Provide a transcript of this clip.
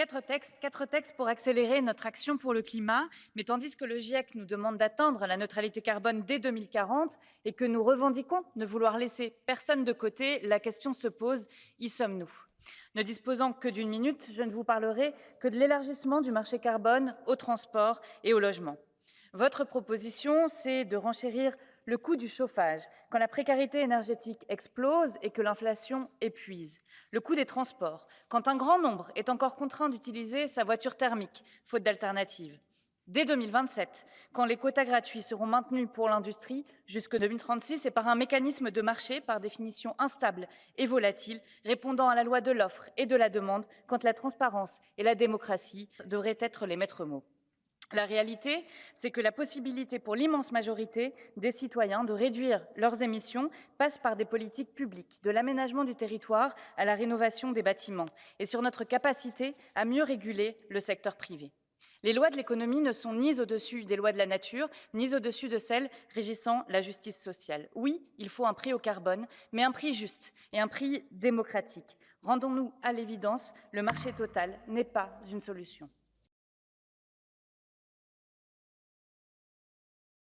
Quatre textes, quatre textes pour accélérer notre action pour le climat, mais tandis que le GIEC nous demande d'atteindre la neutralité carbone dès 2040 et que nous revendiquons de vouloir laisser personne de côté, la question se pose, y sommes-nous? Ne disposant que d'une minute, je ne vous parlerai que de l'élargissement du marché carbone au transport et au logement. Votre proposition, c'est de renchérir le coût du chauffage quand la précarité énergétique explose et que l'inflation épuise, le coût des transports quand un grand nombre est encore contraint d'utiliser sa voiture thermique, faute d'alternative. Dès 2027, quand les quotas gratuits seront maintenus pour l'industrie jusque 2036 et par un mécanisme de marché par définition instable et volatile, répondant à la loi de l'offre et de la demande, quand la transparence et la démocratie devraient être les maîtres mots. La réalité, c'est que la possibilité pour l'immense majorité des citoyens de réduire leurs émissions passe par des politiques publiques, de l'aménagement du territoire à la rénovation des bâtiments, et sur notre capacité à mieux réguler le secteur privé. Les lois de l'économie ne sont ni au-dessus des lois de la nature, ni au-dessus de celles régissant la justice sociale. Oui, il faut un prix au carbone, mais un prix juste et un prix démocratique. Rendons-nous à l'évidence, le marché total n'est pas une solution.